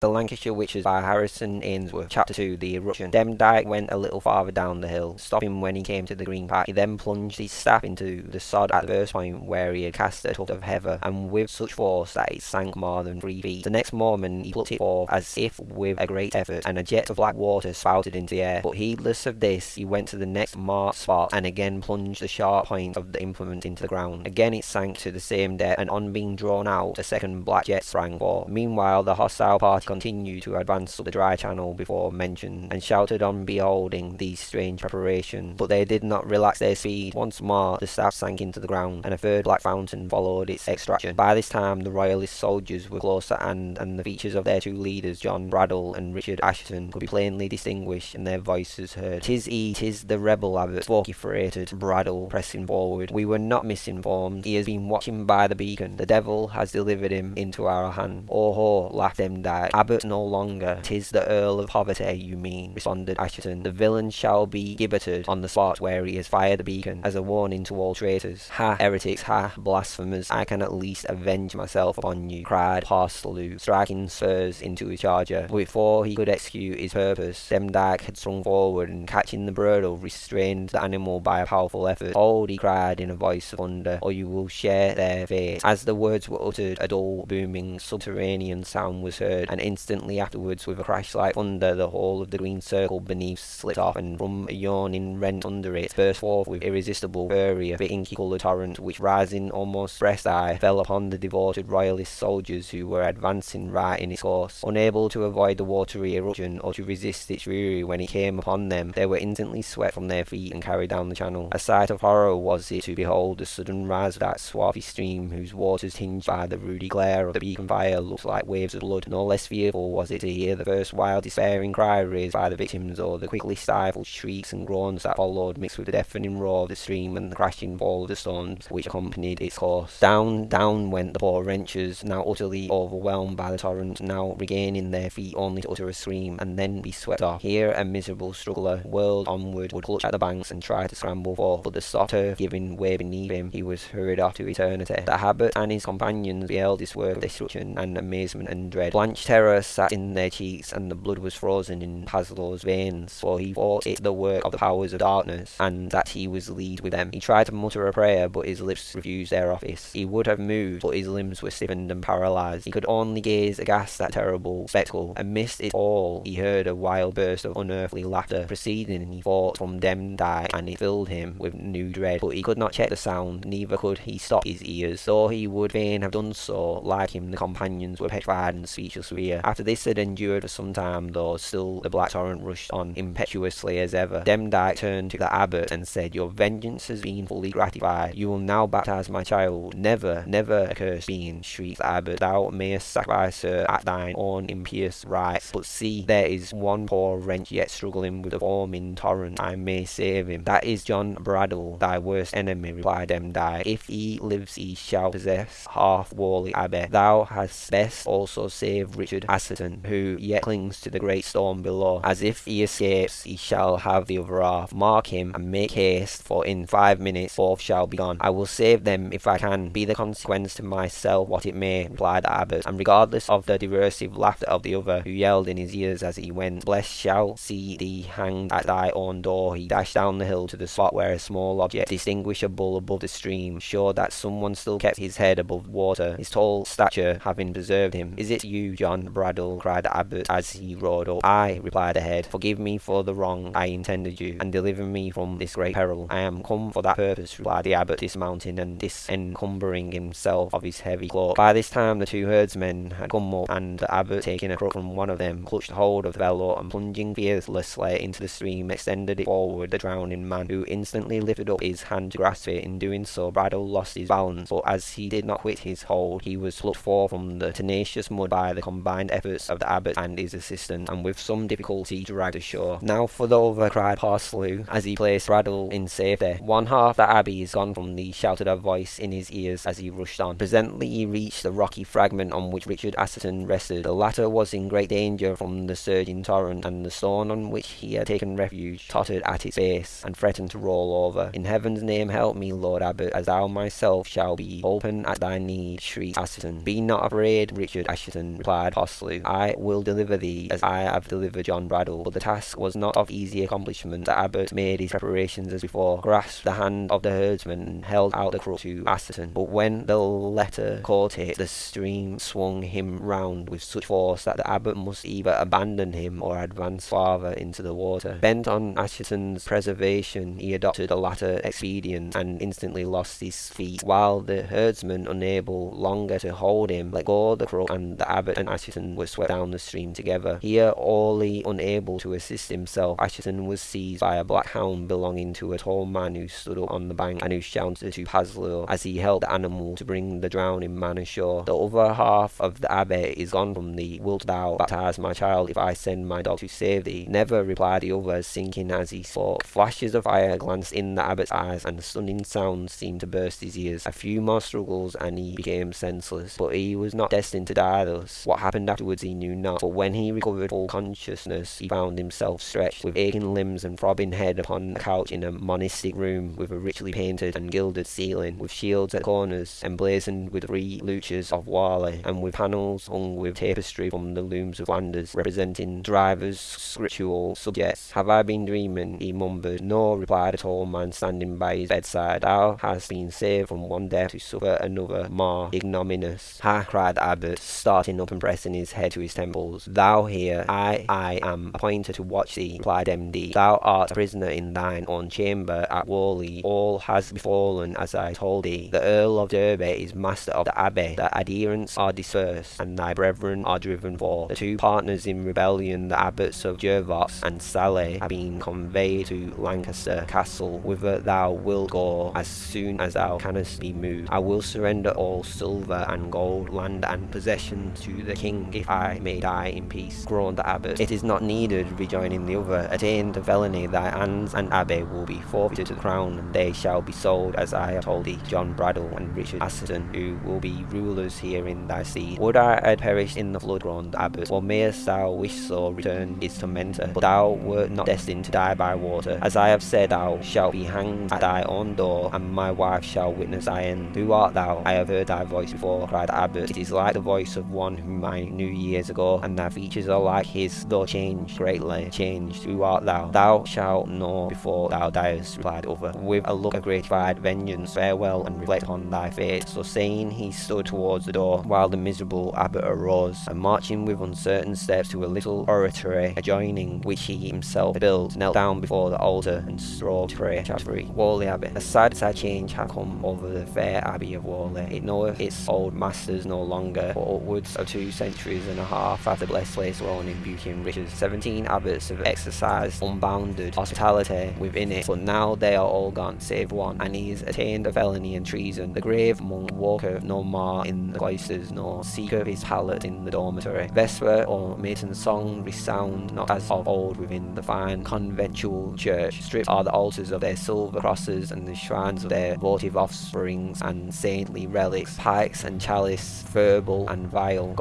The Lancashire Witches by Harrison Ainsworth. Chapter 2 The Eruption. Demdike went a little farther down the hill, stopping when he came to the green patch. He then plunged his staff into the sod at the first point where he had cast a tuft of heather, and with such force that it sank more than three feet. The next moment he plucked it forth as if with a great effort, and a jet of black water spouted into the air. But heedless of this, he went to the next marked spot, and again plunged the sharp point of the implement into the ground. Again it sank to the same depth, and on being drawn out, a second black jet sprang forth. Meanwhile the hostile party continued to advance up the dry channel before mentioned, and shouted on beholding these strange preparations, but they did not relax their speed. Once more the staff sank into the ground, and a third black fountain followed its extraction. By this time the royalist soldiers were close at hand, and the features of their two leaders, John Braddyll and Richard Assheton, could be plainly distinguished, and their voices heard. "'Tis he, 'tis the rebel abbot," vociferated Braddyll, pressing forward. "We were not misinformed. He has been watching by the beacon. The devil has delivered him into our hand." "Oh ho!" laughed Demdike. "Abbot no longer. 'Tis the Earl of Poverty you mean," responded Assheton. "The villain shall be gibbeted on the spot where he has fired the beacon, as a warning to all traitors." "Ha, heretics! Ha, blasphemers! I can at least avenge myself upon you," cried Paslew, striking spurs into his charger. Before he could execute his purpose, Demdike had sprung forward, and catching the bridle, restrained the animal by a powerful effort. "Hold!" he cried in a voice of thunder, "or oh, you will share their fate." As the words were uttered, a dull, booming, subterranean sound was heard, and instantly afterwards, with a crash like thunder, the whole of the green circle beneath slipped off, and from a yawning rent under it burst forth with irresistible fury a inky coloured torrent, which, rising almost breast high, fell upon the devoted royalist soldiers who were advancing right in its course. Unable to avoid the watery eruption, or to resist its fury when it came upon them, they were instantly swept from their feet and carried down the channel. A sight of horror was it to behold the sudden rise of that swarthy stream, whose waters, tinged by the ruddy glare of the beacon fire, looked like waves of blood. No less fearful was it to hear the first wild despairing cry raised by the victims, or the quickly stifled shrieks and groans that followed, mixed with the deafening roar of the stream and the crashing fall of the stones which accompanied its course. Down, down went the poor wretches, now utterly overwhelmed by the torrent, now regaining their feet only to utter a scream, and then be swept off. Here a miserable struggler, whirled onward, would clutch at the banks and try to scramble forth, but the soft turf giving way beneath him, he was hurried off to eternity. The abbot and his companions beheld this work of destruction and amazement and dread. Blanched terror sat in their cheeks, and the blood was frozen in Paslew's veins, for he thought it the work of the powers of darkness, and that he was leagued with them. He tried to mutter a prayer, but his lips refused their office. He would have moved, but his limbs were stiffened and paralysed. He could only gaze aghast at terrible spectacle. Amidst it all, he heard a wild burst of unearthly laughter proceeding, he thought, from Demdike, and it filled him with new dread. But he could not check the sound, neither could he stop his ears, though he would fain have done so. Like him, the companions were petrified and speechless with fear. After this had endured for some time, though, still the black torrent rushed on impetuously as ever. Demdike turned to the abbot and said, Your vengeance has been fully gratified. You will now baptize my child. Never, never, accursed being, shrieked the abbot. Thou mayest sacrifice her at thine own impious rites. But see, there is one poor wretch yet struggling with the foaming torrent. I may save him. That is John Braddyll, thy worst enemy, replied Demdike. If he lives, he shall possess half Whalley Abbey. Thou hadst best also save Richard Assheton, who yet clings to the great stone below. As if he escapes, he shall have the other half. Mark him, and make haste, for in five minutes both shall be gone. I will save them if I can, be the consequence to myself what it may, replied abbot, and regardless of the derisive laughter of the other, who yelled in his ears as he went, Blessed shall see thee hanged at thy own door. He dashed down the hill to the spot where a small object, distinguishable above the stream, showed that someone still kept his head above water, his tall stature having preserved him. Is it you, John Braddyll? cried the abbot as he rode up. Ay, replied the head. Forgive me for the wrong I intended you, and deliver me from this great peril. I am come for that purpose, replied the abbot, dismounting and disencumbering himself of his heavy cloak. By this time the two herdsmen had come up, and the abbot, taking a crook from one of them, clutched hold of the bellow, and plunging fearlessly into the stream, extended it forward the drowning man, who instantly lifted up his hand to grasp it. In doing so, Braddyll lost his balance, but as he did not quit his hold, he was plucked forth from the tenacious mud by the combined efforts of the abbot and his assistant, and with some difficulty dragged ashore. Now for the other, cried Paslew, as he placed Braddyll in safety. One half the abbey is gone from thee, shouted a voice in his ears as he rushed on. Presently he reached the rocky fragment on which Richard Assheton rested. The latter was in great danger from the surging torrent, and the stone on which he had taken refuge tottered at its base, and threatened to roll over. In heaven's name help me, Lord Abbot, as thou myself shall be. Open at thy need, shrieked Assheton. Be not afraid, Richard Assheton, replied Paslew, I will deliver thee as I have delivered John Braddyll. But the task was not of easy accomplishment. The abbot made his preparations as before, grasped the hand of the herdsman, and held out the crook to Assheton. But when the latter caught it, the stream swung him round with such force that the abbot must either abandon him or advance farther into the water. Bent on Assheton's preservation, he adopted the latter expedient and instantly lost his feet, while the herdsman, unable longer to hold him, let go the crook, and the abbot and Assheton were swept down the stream together. Here, wholly unable to assist himself, Assheton was seized by a black hound belonging to a tall man who stood up on the bank and who shouted to Paslew as he helped the animal to bring the drowning man ashore. The other half of the abbot is gone from thee. Wilt thou baptize my child if I send my dog to save thee? Never, replied the other, sinking as he spoke. Flashes of fire glanced in the abbot's eyes, and stunning sounds seemed to burst his ears. A few more struggles, and he became senseless. But he was not destined to die thus. What happened afterwards he knew not, but when he recovered full consciousness, he found himself stretched with aching limbs and throbbing head upon a couch in a monastic room with a richly painted and gilded ceiling, with shields at corners, emblazoned with three luchas of Whalley, and with panels hung with tapestry from the looms of Flanders, representing drivers' scriptural subjects. Have I been dreaming? he mumbled. No, replied a tall man standing by his bedside. Thou hast been saved from one death to suffer another more ignominious. Ha! cried the abbot, starting up and pressing his head to his temples. Thou here, I, I am appointed to watch thee, replied MD. Thou art a prisoner in thine own chamber at Whalley. All has befallen as I told thee. The Earl of Derby is master of the abbey. The adherents are dispersed, and thy brethren are driven forth. The two partners in rebellion, the abbots of Jervaulx and Sawley, have been conveyed to Lancaster Castle, whither thou wilt go as soon as thou canst be moved. I will surrender all silver and gold, land and possessions to the king, if I may die in peace. Groaned the abbot. It is not needed, rejoining the other. Attain to felony, thy hands and abbey will be forfeited to the crown, and they shall be sold, as I have told thee, John Braddyll and Richard Assheton, who will be rulers here in thy seed. Would I had perished in the flood, groaned the abbot, or mayest thou wish so, returned his tormentor, but thou wert not destined to die by water. As I have said, thou shalt be hanged at thy own door, and my wife shall witness thy end. Who art thou? I have heard thy voice before, cried the abbot. It is like the voice of one whom I knew years ago, and thy features are like his, though changed greatly. Changed. Who art thou? Thou shalt know before thou diest, replied the other, with a look of gratified vengeance. Farewell, and reflect on thy fate. So saying, he stood towards the door, while the miserable abbot arose, and marching with uncertain steps to a little oratory adjoining, which he himself built, knelt down before the altar and strove to pray. Chapter 3 Whalley Abbey. A sad, sad change had come over the fair abbey of Whalley. It knoweth its old masters no longer, for upwards of two centuries and a half after place grown in riches. Seventeen abbots have exercised unbounded hospitality within it, but now they are all gone, save one, and he has attained a felony and treason. The grave monk walketh no more in the cloisters, nor seeketh his pallet in the dormitory. Vesper or maiden song resound not as of old within the fine conventual church. Stripped are the altars of their silver crosses and the shrines of their votive offsprings and saintly relics, pikes and chalice, verbal and vial,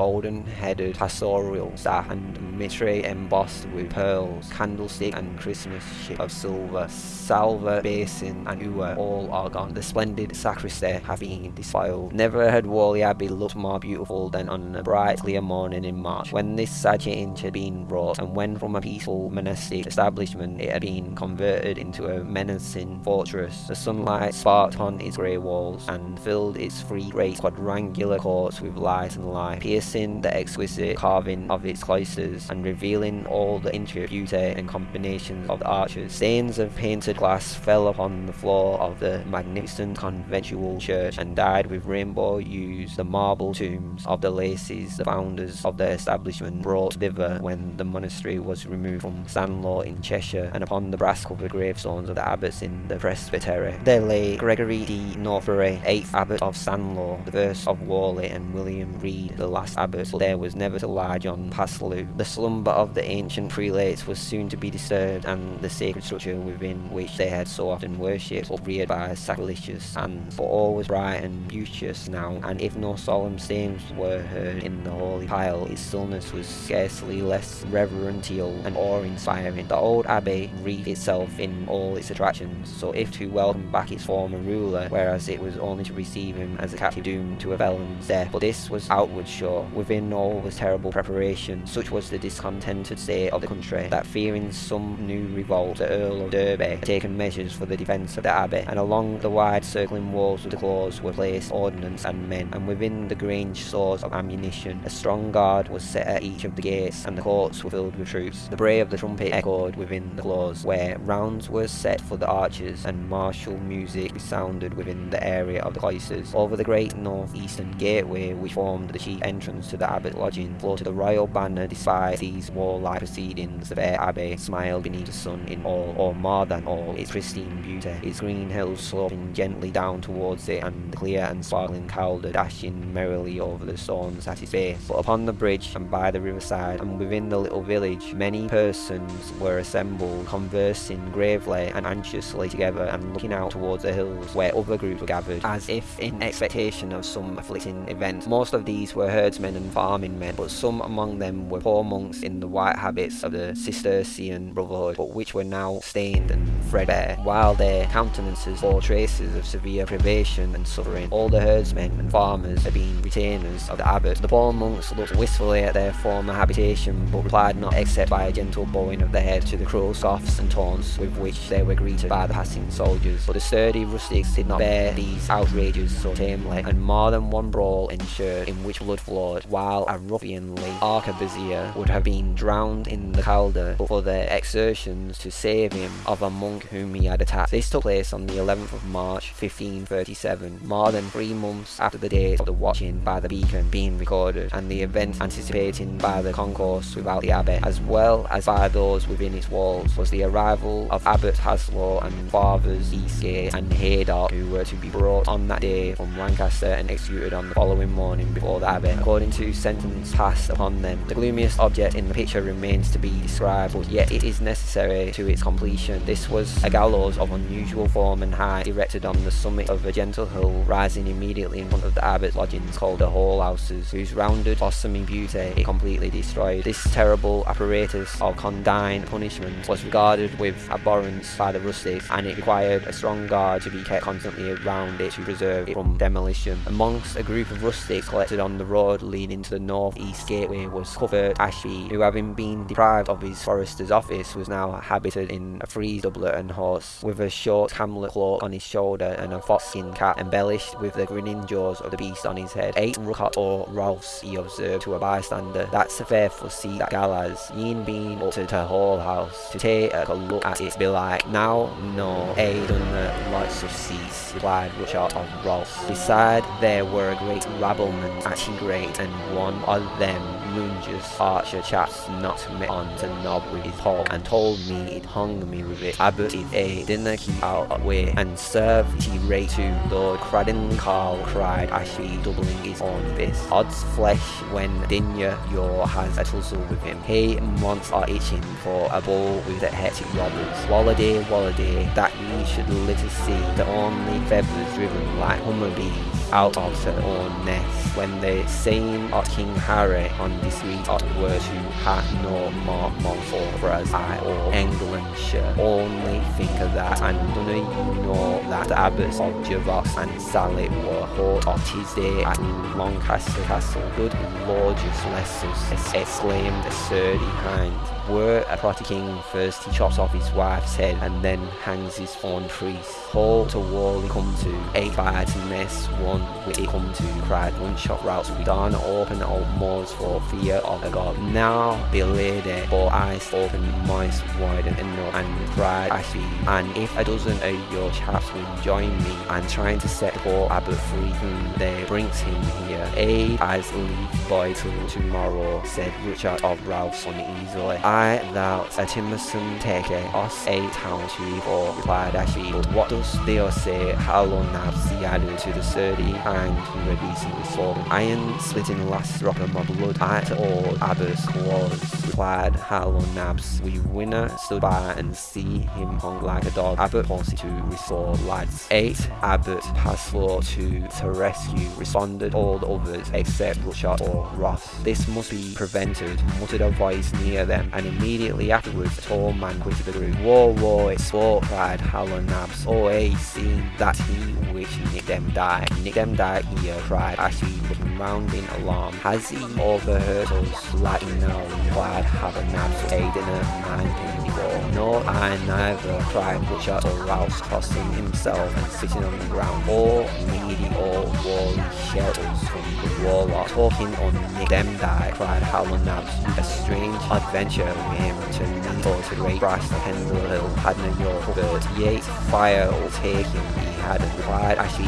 golden-headed pastoral staff and mitre embossed with pearls, candlestick and Christmas ship of silver, salver, basin and ewer, all are gone. The splendid sacristy have been defiled. Never had Whalley Abbey looked more beautiful than on a bright clear morning in March, when this sad change had been wrought, and when from a peaceful monastic establishment it had been converted into a menacing fortress. The sunlight sparked upon its grey walls, and filled its three great quadrangular courts with light and life, piercing the exquisite carving of its cloisters, and revealing all the intricate beauty and combinations of the arches. Stains of painted glass fell upon the floor of the magnificent conventual church, and dyed with rainbow hues the marble tombs of the Lacies, the founders of the establishment, brought thither when the monastery was removed from Stanlaw in Cheshire, and upon the brass-covered gravestones of the abbots in the presbytery. There lay Gregory de Northbury, eighth abbot of Stanlaw, the first of Whalley, and William Reed, the last abbot, but there was never to lie John Paslew. The slumber of the ancient prelates was soon to be disturbed, and the sacred structure within which they had so often worshipped upreared by sacrilegious hands. But all was bright and beauteous now, and if no solemn strains were heard in the holy pile, its stillness was scarcely less reverential and awe-inspiring. The old abbey wreathed itself in all its attractions, so if to welcome back its former ruler, whereas it was only to receive him as a captive doomed to a felon's death. But this was outward show. Within all was terrible preparation. Such was the discontented state of the country that fearing some new revolt, the Earl of Derby had taken measures for the defence of the abbey, and along the wide circling walls of the clause were placed ordnance and men, and within the grange stores of ammunition. A strong guard was set at each of the gates, and the courts were filled with troops. The bray of the trumpet echoed within the clause, where rounds were set for the archers, and martial music resounded within the area of the cloisters. Over the great north-eastern gateway, which formed the chief entrance to the abbot lodging, floated the royal banner. Despite these warlike proceedings, the fair abbey smiled beneath the sun in all, or more than all, its pristine beauty. Its green hills sloping gently down towards it, and the clear and sparkling Calder dashing merrily over the stones at its base. But upon the bridge and by the riverside, and within the little village, many persons were assembled, conversing gravely and anxiously together, and looking out towards the hills, where other groups were gathered, as if in expectation of some afflicting event. Most of these were herdsmen and farming men, but some among them were poor monks in the white habits of the Cistercian brotherhood, but which were now stained and threadbare, while their countenances bore traces of severe privation and suffering. All the herdsmen and farmers had been retainers of the abbot. The poor monks looked wistfully at their former habitation, but replied not except by a gentle bowing of the head to the cruel scoffs and taunts with which they were greeted by the passing soldiers. But the sturdy rustics did not bear these outrages so tamely, and more than one brawl ensued in which blood flowed, while a ruffianly arquebusier would have been drowned in the Calder but for their exertions to save him of a monk whom he had attacked. This took place on the 11th of March 1537, more than three months after the date of the watching by the beacon being recorded, and the event anticipating by the concourse without the abbey, as well as by those within its walls, was the arrival of Abbot Haslow and Fathers Eastgate and Haydock, who were to be brought on that day from Lancaster and executed on the following morning before the abbey, according to sentence passed upon them. The gloomiest object in the picture remains to be described, but yet it is necessary to its completion. This was a gallows of unusual form and height, erected on the summit of a gentle hill, rising immediately in front of the abbot's lodgings called the Hall Houses, whose rounded, blossoming beauty it completely destroyed. This terrible apparatus of condign punishment was regarded with abhorrence by the rustics, and it required a strong guard to be kept constantly around it to preserve it from demolition. Amongst a group of rustics collected on the road leading to the north-east gateway was Cuthbert Ashby, who having been deprived of his forester's office was now habited in a frieze doublet and horse, with a short camlet cloak on his shoulder and a foxskin cap embellished with the grinning jaws of the beast on his head. Eight rucot or Ralphs, he observed to a bystander, that's a faithful seat that Gallas, ye'n been up to the Hall House to take a look at it, be like, now, no, I done the lots of seats, replied Ruchot of Ralphs. Beside there were a great rabblement at great, and one of them lunges archer chaps knocked me on the knob with his paw and told me it hung me with it. Abbot it a dinner keep out way and serve tea rate to Lord Cradden Carl cried Ashby doubling his own fist. Odds flesh when Dinya Yor has a tussle with him. He months are itching for a ball with the hectic robbers. Walladay, walladay, that ye should little see the only feathers driven like hummer bees out of their own nest when the same of King Harry on the street of were to have no more mouthful for us. I or Englandshire only think of that. And don't you know that the abbots of Jervaulx and Sawley were hot of his day at Lancaster Castle? Good Lord just bless us exclaimed the sturdy hind were a protty king first he chops off his wife's head and then hangs his own priest. Hall to wall he come to, eight fire to mess one with come to, cried one shot routes we done open old moors for fear of a god. Now be lady, for eyes open moist wide and enough and cried Ashby, and if a dozen of your chaps will join me and trying to set poor abbot free whom they brings him here, aid as leave boy till tomorrow, said Richard of Ralph's uneasily. I thou a Timerson take us a town chief or replied but what does thou say long now he added to the sturdy hand who had recently fallen. Iron splitting last drop of my blood at all Abbas claws replied Hal Nabs. We winner stood by and see him hung like a dog. Abbott policy to restore lads. 8. Abbott passed floor to, to rescue. Responded all the others except Rushot or Ross. This must be prevented, muttered a voice near them, and immediately afterwards tall man quitted the group. Whoa, whoa, it's sport, cried Hal Nabs. Oh, hey, seen that he which Nick them die. Nick them die here, uh, cried Ashley looking round in alarm. Has he overheard us? Like no, replied Hal Nabs, aiding a man before. No, I neither, cried Butcher or Rouse, tossing himself and sitting on the ground. All needy, all wally shelters from warlock. Talking on them die, cried Hal Nabs. A strange adventure with him to to Great Brass, Pendle Hill, Padna York, but yet fire him. He had replied, actually,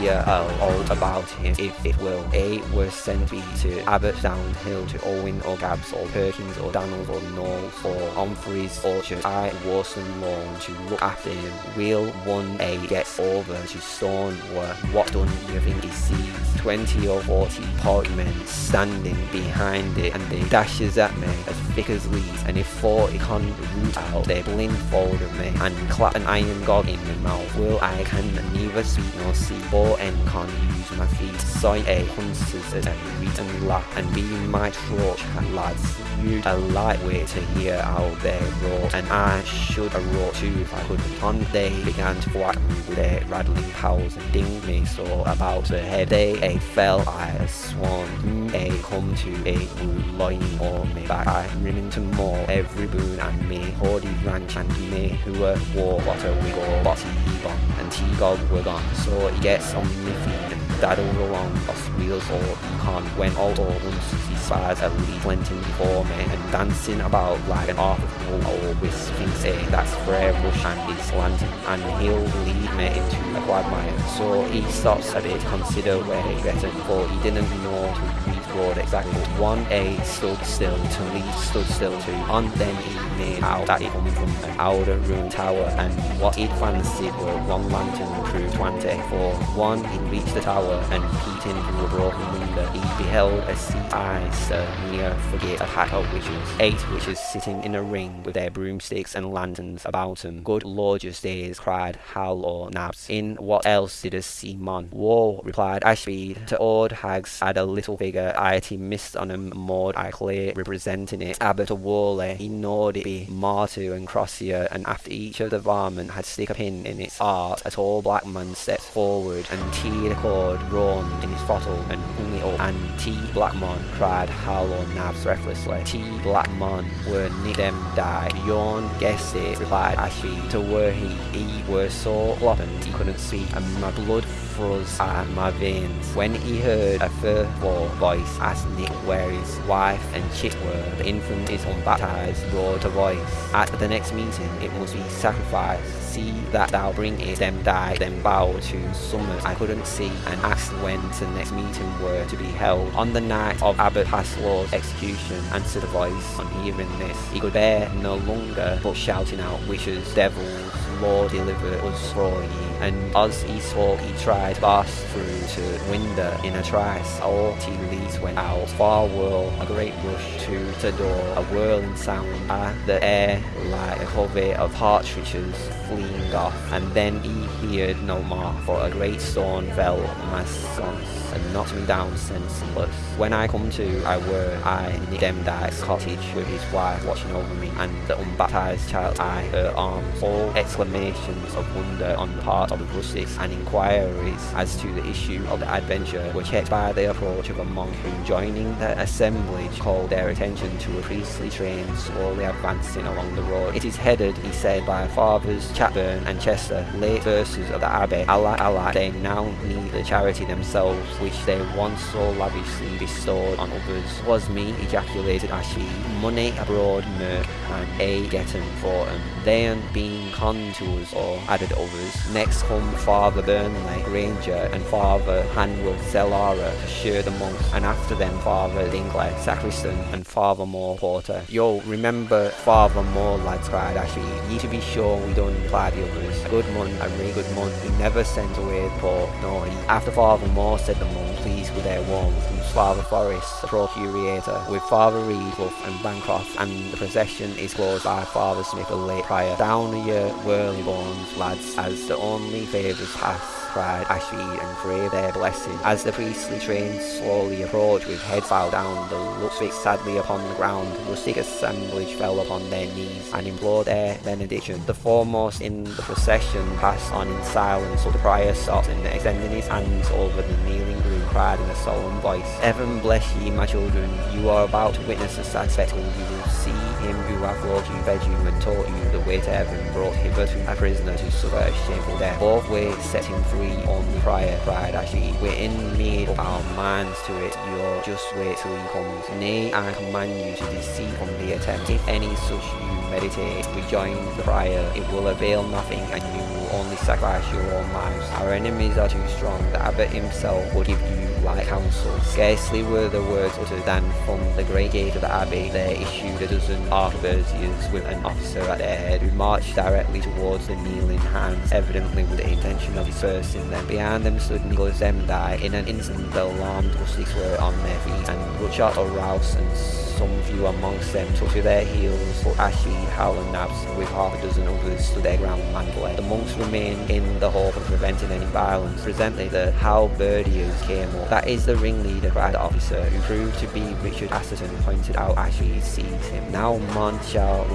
here are all about him, if it will. A were sent be to Abbott Downhill to Owen or Gabbs or Perkins or Daniels or Knowles or Humphreys Orchard. I Warson Lawn to look after him. Will one A gets over to Stoneware. What done you think he sees? 20 or 40 portmen standing behind it and they dashes at me as thick as leaves and if 40 can root out they blindfold me and clap an iron gog in my mouth. Will I can neither speak nor see or can use my feet. Sight a hunters and read and laugh and be my torch lads. You a lightweight to hear how they roar. And I should have roared too if I could. On they began to whack me their rattling powers and ding me so about the head. They a fell. I swan a come to a wood lying on me back. I Remington Mall every boon and me. Hardy Ranch and me. Who were war. What a wiggle. Botty bomb. And T-Gog were gone so he gets on me feet and daddles along us wheels or he can't when all he spies at least plenty before me and dancing about like an wool or whisking say that's Friar Rush and his lantern and he'll lead me into a quagmire. So he stops a bit to consider where he better for he didn't know to read road exactly. One A stood still to lead stood still too and then he made out that it come from an outer ruined tower. And what he'd fancied were one lantern crew 20 for one he reached the tower and peeped in through a broken window. He beheld a sea ice uh, near forget a pack of witches eight witches sitting in a ring with their broomsticks and lanterns about them good lorgeous days cried Hal or Nabs. In what else did a sea man whoa replied Ashby to old hags had a little figure IT missed on him moored I clear representing it. Abbot it be Martu and Crosier and after each of the varmint had stick a pin in its heart a tall black man stepped forward and teed a cord drawn in his throttle and hung it up. And T Blackmon cried Hal or Nabs breathlessly. T Blackmon were Nick them die Yawn guessed it replied Ashby to where he he were so floppant he couldn't speak and my blood at my veins when he heard a furful voice ask Nick where his wife and chip were the infant is unbaptized roared a voice at the next meeting it must be sacrificed see that thou bring it. Them die them bow to summers I couldn't see and asked when the next meeting were to be held. On the night of Abbott Paslew's execution answered a voice on hearing this he could bear no longer but shouting out wishes devils Lord deliver us from ye. And as he spoke he tried to burst through to window in a trice. All tea leaves went out far whirl a great rush to the door a whirling sound. At the air like a covey of partridges fleeing off and then he heard no more for a great stone fell on my sons and knocked me down senseless when I come to I were I in Demdike's cottage with his wife watching over me and the unbaptized child I her arms all exclamations of wonder on the part of the rustics and inquiries as to the issue of the adventure were checked by the approach of a monk who joining the assemblage called their attention to a priestly train slowly advancing along the road. It is headed, he said, by fathers Chatburn and Chester, late verses of the abbey. Allah, Allah, they now need the charity themselves which they once so lavishly bestowed on others. Was me, ejaculated Ashley, money abroad mirk and a getting for 'em. They being been con to us or added others. Next come Father Burnley, Granger, and Father Hanworth Zellara share the monks, and after them Father Dingley, Sacristan, and Father Moore Porter. Yo, remember Father Moore, lads, cried Ashley. Ye to be sure we don't imply the others. A good mon, a really good mon. He never sent away the poor, no, he. After Father Moore, said the monk, pleased with their warmth, comes Father Forrest, procurator, with Father Reed, Clough and Bancroft, and the procession is closed by Father Smith, the late prior. Down your whirly bones, lads, as the only favours pass cried Ashby and crave their blessing. As the priestly train slowly approached with heads bowed down, the looks fixed sadly upon the ground, the rustic assemblage fell upon their knees and implored their benediction. The foremost in the procession passed on in silence, so the prior stopped and extending his hands over the kneeling group cried in a solemn voice, Heaven bless ye, my children, you are about to witness a sad spectacle. You will see him who hath loved you, fed you, and taught you the way to heaven, brought hither to a prisoner to suffer a shameful death. Both ways set him free on the prior cried Ashby. We're in made up our minds to it, you're just wait till he comes. Nay, I command you to deceive from the attempt. If any such you meditate, rejoin the prior, it will avail nothing and you only sacrifice your own lives. Our enemies are too strong, the abbot himself would give you counsel. Scarcely were the words uttered than from the great gate of the abbey there issued a dozen arquebusiers with an officer at their head who marched directly towards the kneeling hands, evidently with the intention of dispersing them. Behind them stood Nicholas Demdike. In an instant the alarmed rustics were on their feet and Rutshot or Rouse and some few amongst them took to their heels, but Ashby, Hal and Nabs, with half a dozen others, stood their ground fled. The monks remained in the hope of preventing any violence. Presently the halberdiers came up. That is the ringleader, cried the officer, who proved to be Richard Assheton, pointed out Ashby seized him. Now man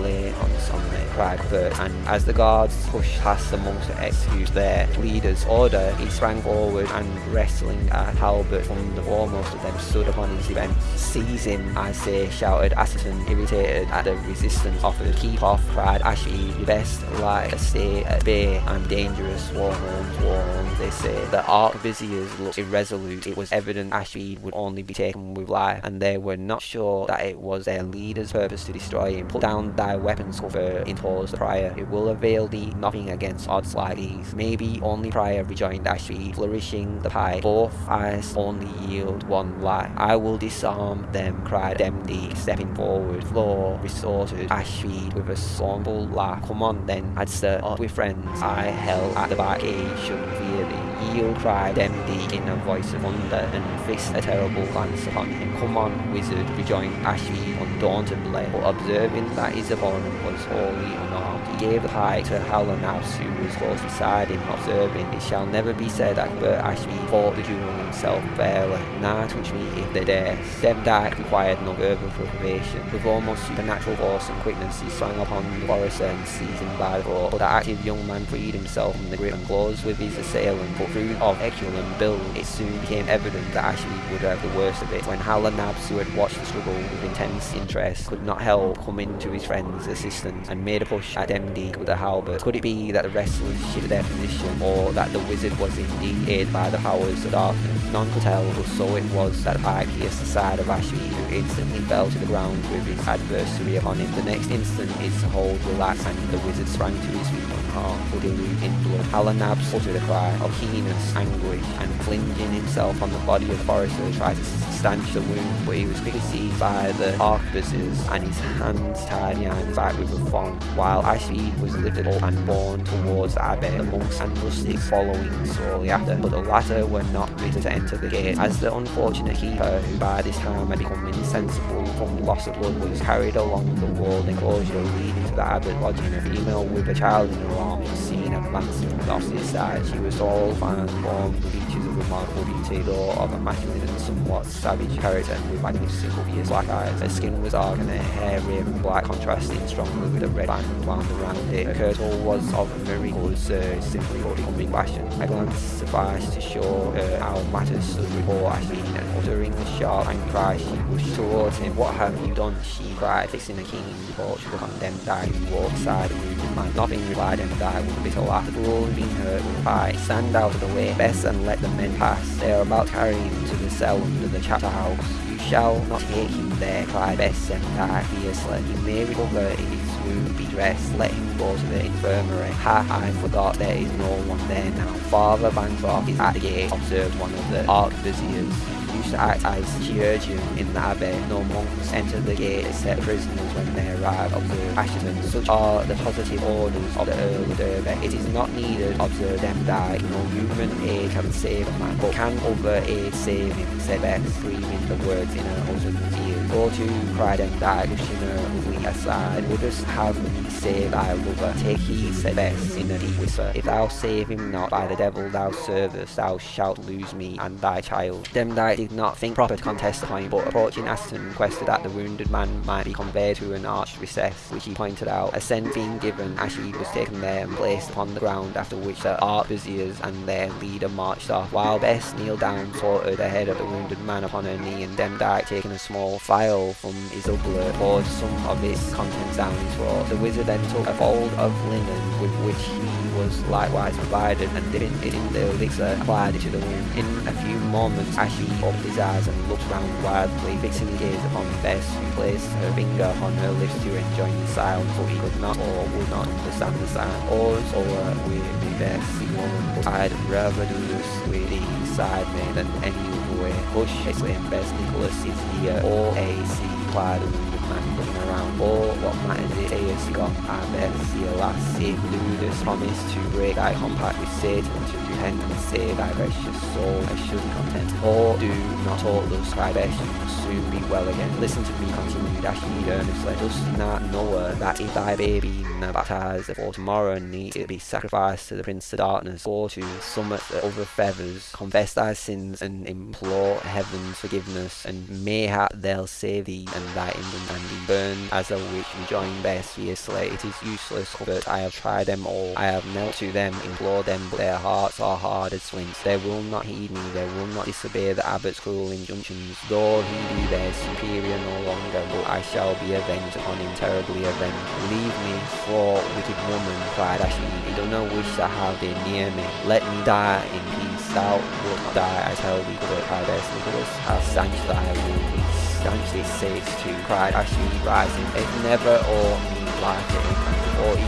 lay on Sunday, cried Bert, and as the guards pushed past the monks to execute their leader's order, he sprang forward and wrestling a halberd from the foremost of them stood upon his defence. Seize him, I say, shouted Assheton, irritated at the resistance offered. Keep off, cried Ashby, you best like to stay at bay. I'm dangerous, war homes, war they say. The arquebusiers looked irresolute. It was evident Ashby would only be taken with life, and they were not sure that it was their leader's purpose to destroy him. Put down thy weapons, Cooper, interposed the prior. It will avail thee nothing against odds like these. Maybe only prior, rejoined Ashby, flourishing the pipe. Both eyes only yield one life. I will disarm them, cried Demdike stepping forward. Floor resorted Ashby with a scornful laugh. Come on then, I'd stir up with friends. I held at the back eh, gate should fear thee. Yield cried Demdike in a voice of wonder and fixed a terrible glance upon him. Come on, wizard, rejoined Ashby undauntedly, but observing that his opponent was wholly unarmed, he gave the pike to Hallanaus who was close beside him, observing, It shall never be said that Bert Ashby fought the duel himself fairly. Now touch me if they dare. Demdike required no further preparation. With almost supernatural force and quickness, he sprang upon the forester and seized him by the throat. But the active young man freed himself from the grip and closed with his assailant. But through of eculum build, it soon became evident that Ashby would have the worst of it. When Hal and Nabs, who had watched the struggle with intense interest, could not help coming to his friend's assistance and made a push at Demdike with a halberd. Could it be that the wrestlers shifted their position, or that the wizard was indeed aided by the powers of darkness? None could tell, but so it was that the pike pierced the side of Ashby, who instantly fell to the ground with his adversary upon him. The next instant his hold relaxed and the wizard sprang to his feet but dilute in blood. Hal and Nabs uttered a cry of keenness, anguish, and flinging himself on the body of Forrester tried to stanch the wound, but he was quickly seized by the arquebuses and his hands tied behind his back with a thong, while Ashby was lifted up and borne towards the abbey, the monks and rustics following slowly after, but the latter were not permitted to enter the gate, as the unfortunate keeper, who by this time had become insensible from loss of blood, was carried along the walled enclosure leading to the abbot lodging. A female with a child in her arms was seen advancing from the side. She was tall, fine, with features of remarkable beauty, though of a masculine and somewhat savage character, with magnificent obvious black eyes. Her skin was dark and her hair raven black, contrasting strongly with a red band wound around it. Her kirtle was of a very coloured serge, simply becoming fashion. A glance sufficed to show her how matters stood with before Ashby, and uttering a sharp angry cry, she rushed towards him. What have you done? she cried, fixing a keen reproach upon Demdike, who walked beside the wounded man. Nothing, replied Demdike with a bitter laugh. The has been hurt with a pike. Stand out of the way, Bess, and let the men pass. They are about to carry him to the cell under the chapter house. You shall not take him there, cried Bess Demdike fiercely. He may recover if his wound be dressed. Let him go to the infirmary. Ha, I forgot there is no one there now. Father Bancroft is at the gate, observed one of the arquebusiers. To act as chirurgeon in the abbey. No monks enter the gate except prisoners when they arrive, observe Assheton. Such are the positive orders of the Earl of Derby. It is not needed, observe Demdike. No human aid can save a man, but can other aid save him, said Bess, screaming the words in her husband's ear. Go to, cried Demdike, pushing her ugly aside. Wouldst have me save thy lover? Take heed, said Bess, in a deep whisper. If thou save him not, by the devil thou servest, thou shalt lose me and thy child. Demdike did not think proper to contest the point, but approaching Assheton requested that the wounded man might be conveyed to an arched recess, which he pointed out. Assent being given, Ashleigh was taken there and placed upon the ground, after which the arquebusiers and their leader marched off, while Bess kneeled down, sorted the head of the wounded man upon her knee, and Demdike, taking a small phial from his doublet, poured some of its contents down his throat. The wizard a fold of linen with which he was likewise provided, and dipping it in the elixir, uh, applied it to the wound. In a few moments, Ashleigh opened his eyes and looked round wildly, fixing his gaze upon Bess, who placed her finger upon her lips to enjoin the silence, but he could not or would not understand the sound. Oars over with me, Bess, the woman, but I'd rather do this with thee side me than any other way. Hush, exclaimed Bess, Nicholas is here. All A.C. cried the wounded man looking around. Oh, what matters it, sayest God, I Bess, see alas, if Ludus promised to break thy compact with Satan, to repent and save thy precious soul, I should be content. Oh, do not talk thus, cried Bess, you will soon be well again. Listen to me, continued Ashleigh earnestly. Dost not know that if thy baby not baptized for tomorrow need it be sacrificed to the Prince of Darkness, or to summit the other feathers, confess thy sins and implore heaven's forgiveness, and mayhap they'll save thee and thy infant and be burned as a witch, rejoined Bess fiercely. It is useless, but I have tried them all. I have knelt to them, implored them, but their hearts are hard as flints. They will not heed me, they will not disobey the abbot's cruel injunctions, though he be their superior no longer, but I shall be avenged upon him, terribly avenged. Leave me, for wicked woman, cried Ashleigh, you do not wish to have thee near me. Let me die in peace. Thou wilt not die, I tell thee, cried Nicholas, how stanch thy wound this saves too, cried Ashleigh, rising. It never or me like it or he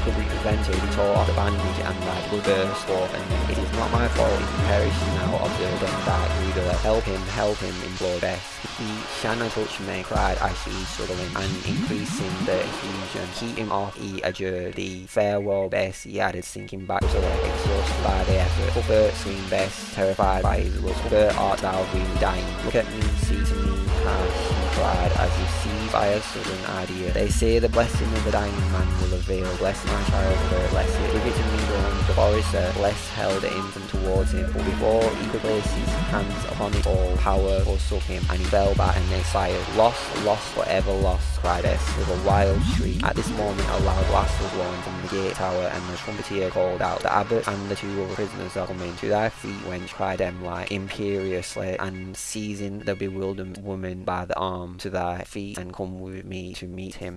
tore off the bandage and blood burst forth and it is not my fault he perishes now, observed Demdike Rudolph. Help him, help him, implored Bess. He shanna touch me, cried Ashleigh, struggling and increasing the effusion. Keep him off, he adjured the Farewell, Bess, he added, sinking back to her, exhausted by the effort. Cuthbert, screamed Bess, terrified by his looks. Cuthbert, art thou really dying? Look at me, see to me, he cried, as if by a sudden idea. They say the blessing of the dying man will avail. Bless my child, Cuthbert, bless it. Give it to me, groaned the forester. Bless held the infant towards him, but before he could place his hands upon it, all power forsook him, and he fell back and expired. Lost, lost, forever lost, cried Bess with a wild shriek. At this moment a loud blast was blown from the gate tower, and the trumpeter called out, The abbot and the two other prisoners are coming. To thy feet, wench, cried Emily imperiously, and seizing the bewildered woman by the arm, to thy feet, and come with me to meet him.